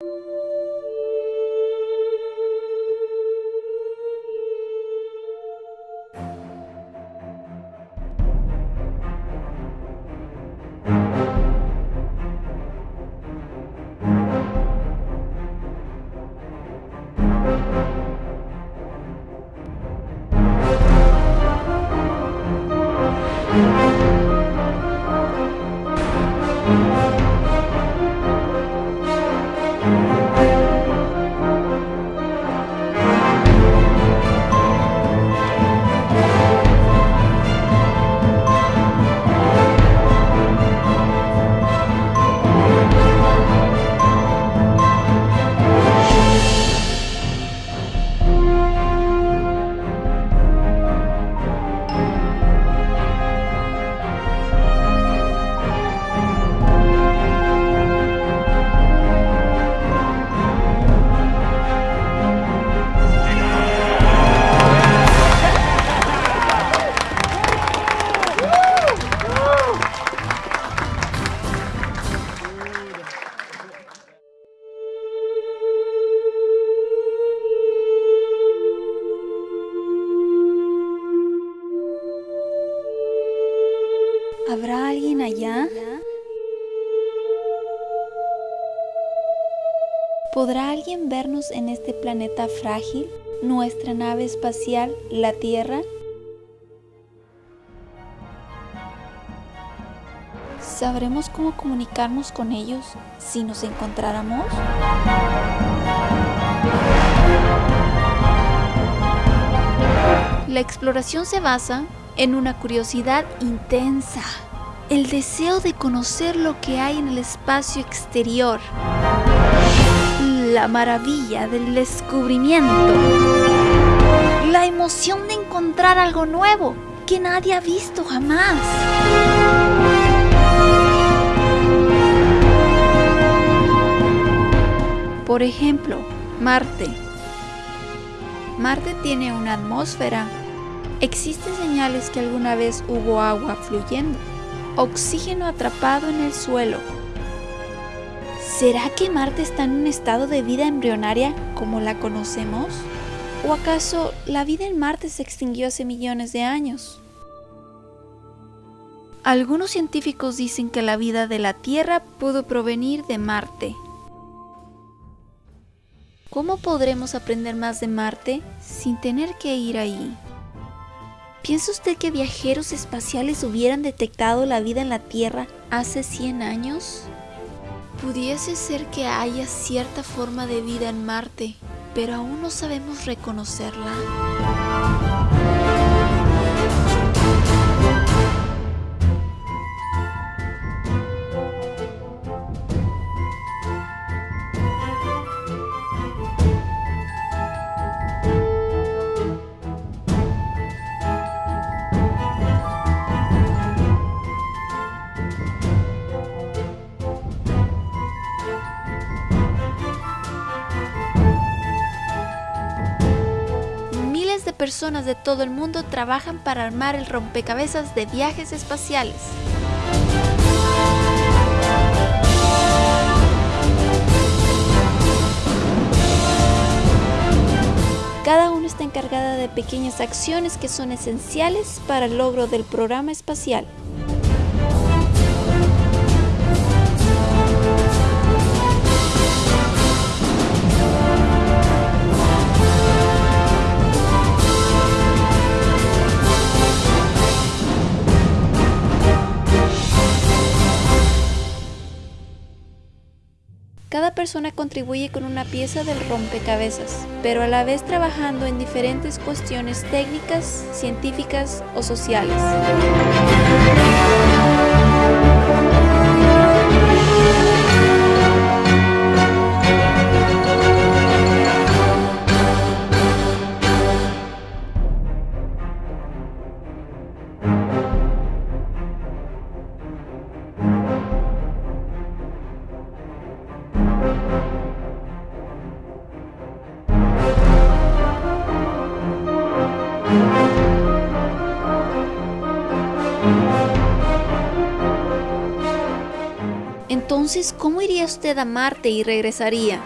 you ¿Habrá alguien allá? ¿Podrá alguien vernos en este planeta frágil, nuestra nave espacial, la Tierra? ¿Sabremos cómo comunicarnos con ellos si nos encontráramos? La exploración se basa en una curiosidad intensa, el deseo de conocer lo que hay en el espacio exterior, la maravilla del descubrimiento, la emoción de encontrar algo nuevo que nadie ha visto jamás. Por ejemplo, Marte. Marte tiene una atmósfera Existen señales que alguna vez hubo agua fluyendo, oxígeno atrapado en el suelo. ¿Será que Marte está en un estado de vida embrionaria como la conocemos? ¿O acaso la vida en Marte se extinguió hace millones de años? Algunos científicos dicen que la vida de la Tierra pudo provenir de Marte. ¿Cómo podremos aprender más de Marte sin tener que ir ahí? ¿Piensa usted que viajeros espaciales hubieran detectado la vida en la Tierra hace 100 años? Pudiese ser que haya cierta forma de vida en Marte, pero aún no sabemos reconocerla. Personas de todo el mundo trabajan para armar el rompecabezas de viajes espaciales. Cada uno está encargada de pequeñas acciones que son esenciales para el logro del programa espacial. Persona contribuye con una pieza del rompecabezas, pero a la vez trabajando en diferentes cuestiones técnicas, científicas o sociales. Entonces, ¿cómo iría usted a Marte y regresaría?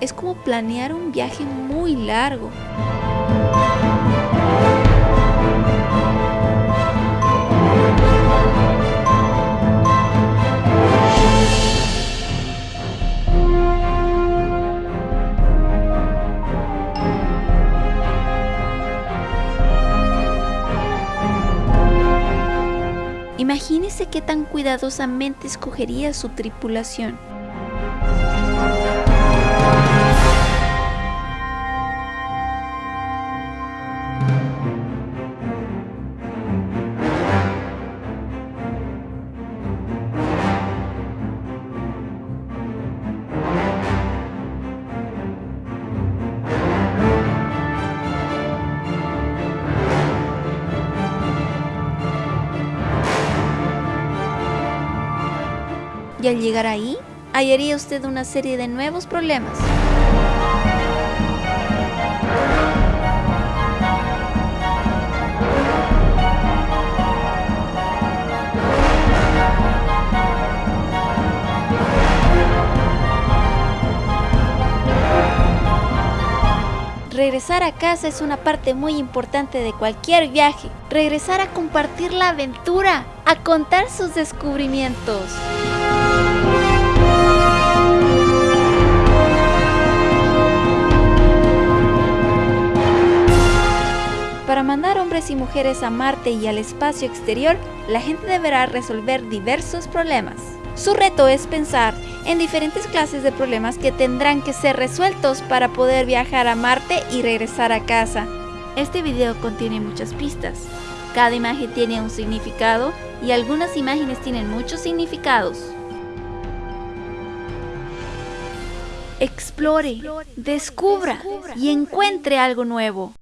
Es como planear un viaje muy largo. Imagínese qué tan cuidadosamente escogería su tripulación. Al llegar ahí, hallaría usted una serie de nuevos problemas. Regresar a casa es una parte muy importante de cualquier viaje. Regresar a compartir la aventura, a contar sus descubrimientos. Y mujeres a Marte y al espacio exterior, la gente deberá resolver diversos problemas. Su reto es pensar en diferentes clases de problemas que tendrán que ser resueltos para poder viajar a Marte y regresar a casa. Este video contiene muchas pistas. Cada imagen tiene un significado y algunas imágenes tienen muchos significados. Explore, descubra y encuentre algo nuevo.